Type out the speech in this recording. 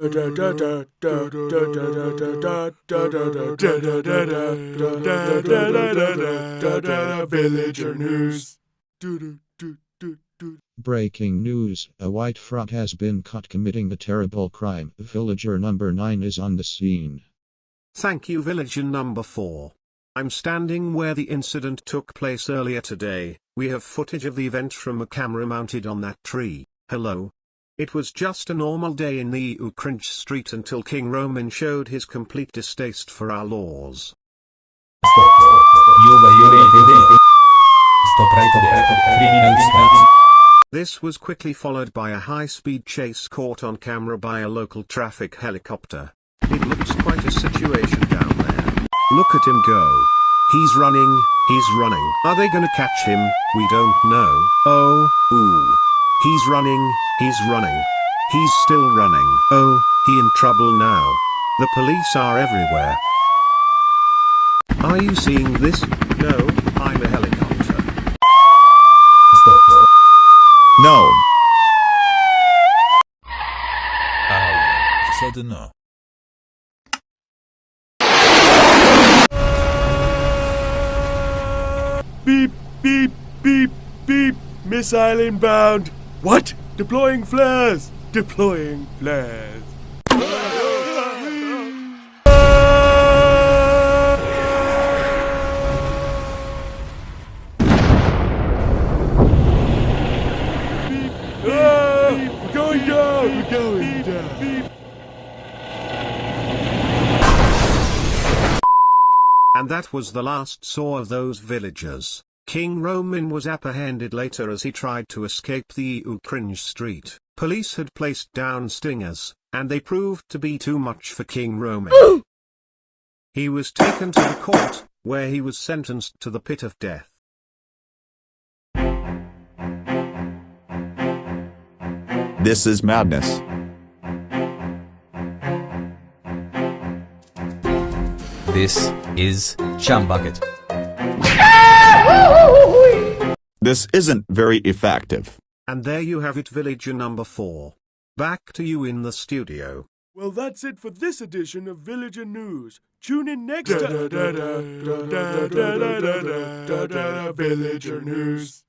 Villager news. Breaking news A white frog has been caught committing a terrible crime. Villager number 9 is on the scene. Thank you, Villager number 4. I'm standing where the incident took place earlier today. We have footage of the event from a camera mounted on that tree. Hello. It was just a normal day in the EU Cringe Street until King Roman showed his complete distaste for our laws. Juve Juve Stop right of criminal steps. This was quickly followed by a high-speed chase caught on camera by a local traffic helicopter. It looks quite a situation down there. Look at him go. He's running, he's running. Are they gonna catch him? We don't know. Oh, ooh. He's running, he's running. He's still running. Oh, he in trouble now. The police are everywhere. Are you seeing this? No, I'm a helicopter. Stop. No. Au, co dno. Beep, beep, beep, beep. Missile inbound. What? Deploying flares. Deploying flares. And that was the last saw of those villagers. King Roman was apprehended later as he tried to escape the EU Cringe Street. Police had placed down stingers, and they proved to be too much for King Roman. he was taken to the court, where he was sentenced to the pit of death. This is madness. This is Chumbucket. This isn't very effective. And there you have it villager number 4. Back to you in the studio. Well, that's it for this edition of Villager News. Tune in next time. Villager News.